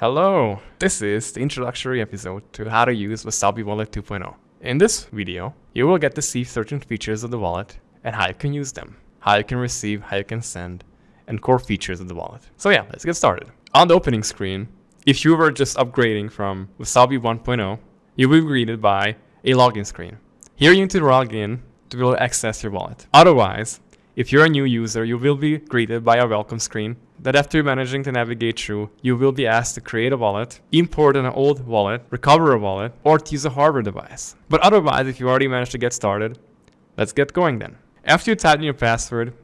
Hello! This is the introductory episode to how to use Wasabi Wallet 2.0. In this video, you will get to see certain features of the wallet and how you can use them, how you can receive, how you can send, and core features of the wallet. So yeah, let's get started. On the opening screen, if you were just upgrading from Wasabi 1.0, you will be greeted by a login screen. Here you need to log in to be able to access your wallet. Otherwise, if you're a new user, you will be greeted by a welcome screen that after managing to navigate through, you will be asked to create a wallet, import an old wallet, recover a wallet, or to use a hardware device. But otherwise, if you already managed to get started, let's get going then. After you type in your password,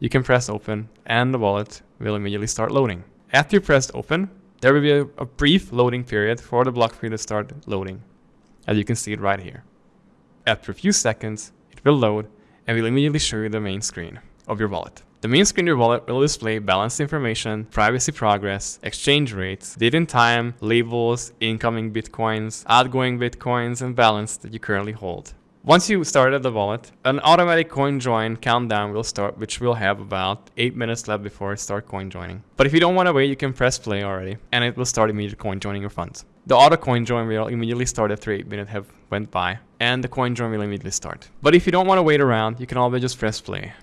you can press open and the wallet will immediately start loading. After you press open, there will be a, a brief loading period for the block tree to start loading, as you can see it right here. After a few seconds, it will load and will immediately show you the main screen of your wallet. The main screen of your wallet will display balance information, privacy progress, exchange rates, date and time, labels, incoming bitcoins, outgoing bitcoins, and balance that you currently hold. Once you started the wallet, an automatic coin join countdown will start, which will have about 8 minutes left before it start coin joining. But if you don't want to wait, you can press play already, and it will start immediately coin joining your funds. The auto coin join will immediately start after 8 minutes have went by, and the coin join will immediately start. But if you don't want to wait around, you can always just press play.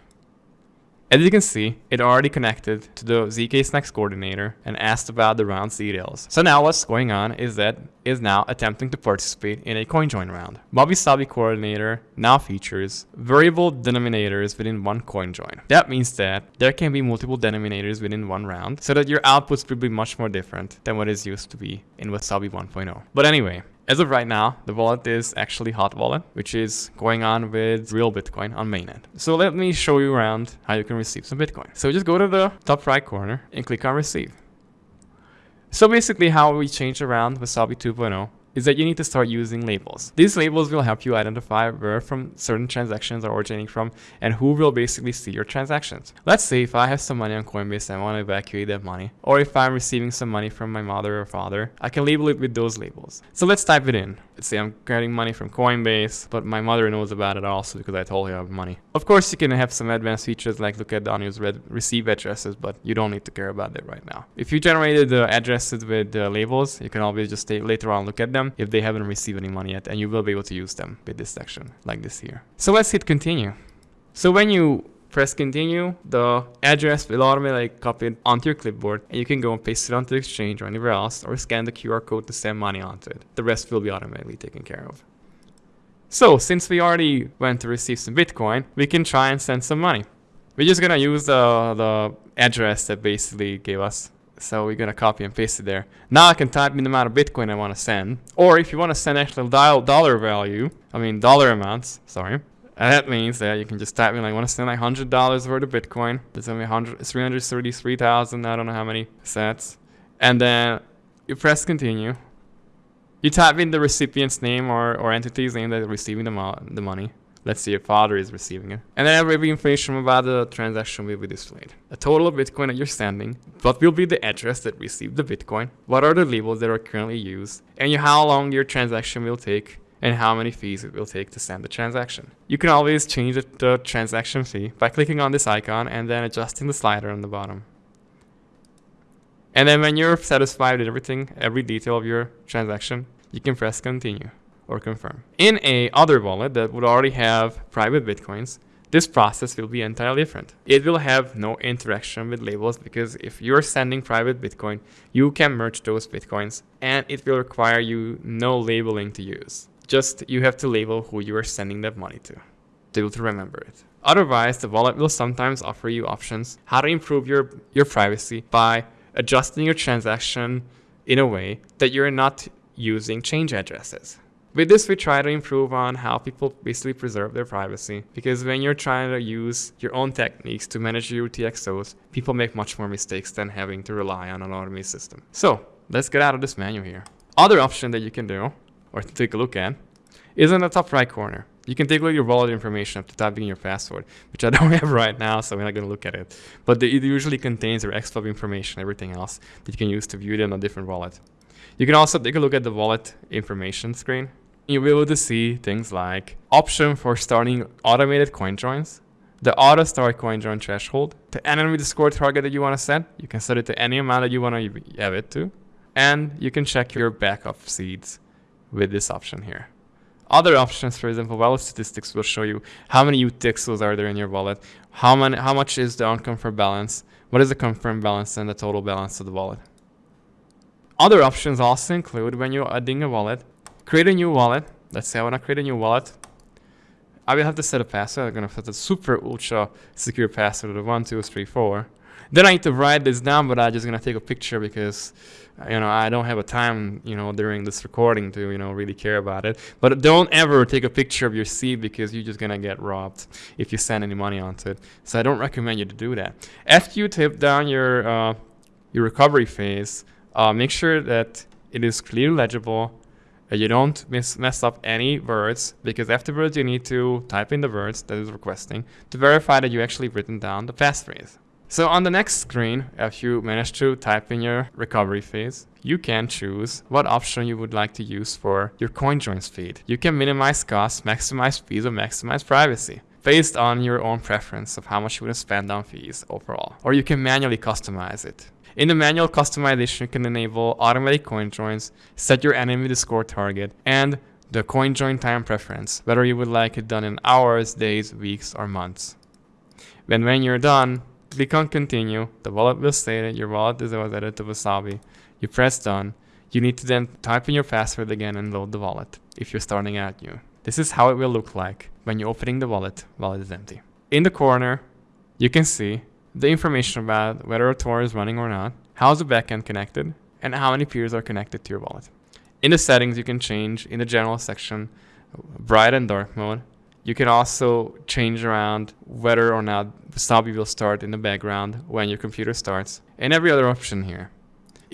As you can see, it already connected to the zkSNACKs coordinator and asked about the round's details. So now what's going on is that is now attempting to participate in a CoinJoin round. Wasabi coordinator now features variable denominators within one CoinJoin. That means that there can be multiple denominators within one round so that your outputs will be much more different than what is used to be in Wasabi 1.0. But anyway, as of right now, the wallet is actually hot wallet, which is going on with real Bitcoin on mainnet. So let me show you around how you can receive some Bitcoin. So just go to the top right corner and click on receive. So basically how we change around Wasabi 2.0 is that you need to start using labels. These labels will help you identify where from certain transactions are originating from and who will basically see your transactions. Let's say if I have some money on Coinbase and I want to evacuate that money, or if I'm receiving some money from my mother or father, I can label it with those labels. So let's type it in. Let's say I'm getting money from Coinbase, but my mother knows about it also because I told her I have money. Of course, you can have some advanced features like look at the unused receive addresses, but you don't need to care about that right now. If you generated the addresses with the labels, you can always just later on look at them them if they haven't received any money yet and you will be able to use them with this section like this here. So let's hit continue. So when you press continue, the address will automatically copy it onto your clipboard and you can go and paste it onto the exchange or anywhere else or scan the QR code to send money onto it. The rest will be automatically taken care of. So since we already went to receive some Bitcoin, we can try and send some money. We're just gonna use the, the address that basically gave us so we're gonna copy and paste it there. Now I can type in the amount of Bitcoin I want to send. Or if you want to send actual dollar value, I mean dollar amounts, sorry. And that means that you can just type in like, I want to send like $100 worth of Bitcoin. There's only 100, 333,000, I don't know how many sats. And then you press continue. You type in the recipient's name or, or entity's name that's receiving the, mo the money. Let's see if father is receiving it. And then every information about the transaction will be displayed. A total of Bitcoin that you're sending, what will be the address that received the Bitcoin, what are the labels that are currently used, and how long your transaction will take, and how many fees it will take to send the transaction. You can always change the, the transaction fee by clicking on this icon and then adjusting the slider on the bottom. And then when you're satisfied with everything, every detail of your transaction, you can press continue or confirm. In a other wallet that would already have private bitcoins, this process will be entirely different. It will have no interaction with labels because if you're sending private Bitcoin, you can merge those Bitcoins and it will require you no labeling to use. Just you have to label who you are sending that money to, to able to remember it. Otherwise, the wallet will sometimes offer you options how to improve your, your privacy by adjusting your transaction in a way that you're not using change addresses. With this, we try to improve on how people basically preserve their privacy. Because when you're trying to use your own techniques to manage your UTXOs, people make much more mistakes than having to rely on an automated system. So let's get out of this menu here. Other option that you can do, or take a look at, is in the top right corner. You can take a look at your wallet information after typing in your password, which I don't have right now, so we're not going to look at it. But it usually contains your xpub information, everything else that you can use to view it in a different wallet. You can also take a look at the wallet information screen you'll be able to see things like option for starting automated coin joins, the auto start coin join threshold, the anonymity score target that you want to set. You can set it to any amount that you want to have it to. And you can check your backup seeds with this option here. Other options, for example, wallet statistics will show you how many UTXOs are there in your wallet, how many, how much is the unconfirmed balance, what is the confirmed balance, and the total balance of the wallet. Other options also include when you're adding a wallet, create a new wallet. Let's say I want to create a new wallet. I will have to set a password. I'm going to set a super ultra secure password of 1234. Then I need to write this down, but I'm just going to take a picture because you know I don't have a time you know during this recording to you know really care about it. But don't ever take a picture of your seed because you're just going to get robbed if you send any money onto it. So I don't recommend you to do that. After you tip down your uh, your recovery phase, uh, make sure that it is clearly legible you don't mess up any words because afterwards you need to type in the words that is requesting to verify that you actually written down the passphrase. So on the next screen, if you manage to type in your recovery phase, you can choose what option you would like to use for your CoinJoins feed. You can minimize costs, maximize fees, or maximize privacy based on your own preference of how much you want to spend on fees overall. Or you can manually customize it. In the manual customization, you can enable automatic coin joins, set your anonymity score target, and the coin join time preference, whether you would like it done in hours, days, weeks, or months. Then when you're done, click on continue, the wallet will say that your wallet is added to Wasabi. You press done. You need to then type in your password again and load the wallet if you're starting out new. This is how it will look like when you're opening the wallet while it is empty. In the corner, you can see the information about whether a Tor is running or not, how is the backend connected, and how many peers are connected to your wallet. In the settings, you can change in the general section bright and dark mode you can also change around whether or not the Wasabi will start in the background when your computer starts, and every other option here.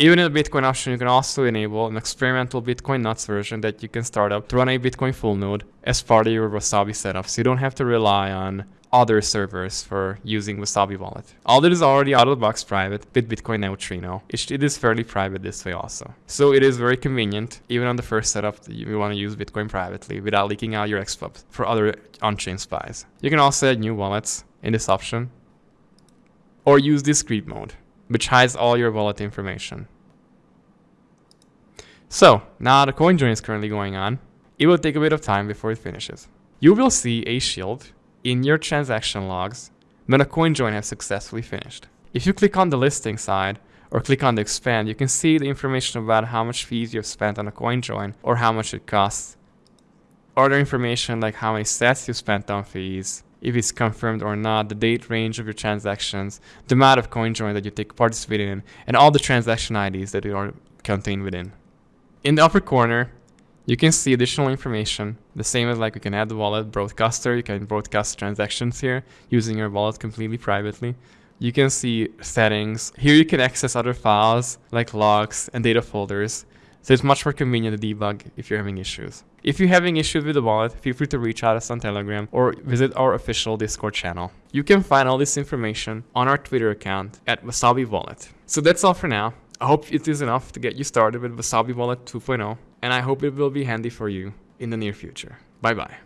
Even in the Bitcoin option, you can also enable an experimental Bitcoin Knots version that you can start up to run a Bitcoin full node as part of your Wasabi setup, so you don't have to rely on other servers for using Wasabi Wallet. All that is already out of the box private with Bitcoin Neutrino. It is fairly private this way also. So it is very convenient, even on the first setup, you want to use Bitcoin privately without leaking out your xpub for other on-chain spies. You can also add new wallets in this option or use discrete mode, which hides all your wallet information. So now the coin join is currently going on. It will take a bit of time before it finishes. You will see a shield in your transaction logs when a coin join has successfully finished. If you click on the listing side or click on the expand, you can see the information about how much fees you have spent on a coin join or how much it costs. Other information like how many sats you spent on fees, if it's confirmed or not, the date range of your transactions, the amount of coin join that you take participated in, and all the transaction IDs that are contained within. In the upper corner, you can see additional information, the same as like we can add the wallet broadcaster, you can broadcast transactions here using your wallet completely privately. You can see settings. Here you can access other files like logs and data folders. So it's much more convenient to debug if you're having issues. If you're having issues with the wallet, feel free to reach out us on Telegram or visit our official Discord channel. You can find all this information on our Twitter account at Wasabi Wallet. So that's all for now. I hope it is enough to get you started with Wasabi Wallet 2.0 and I hope it will be handy for you in the near future. Bye bye.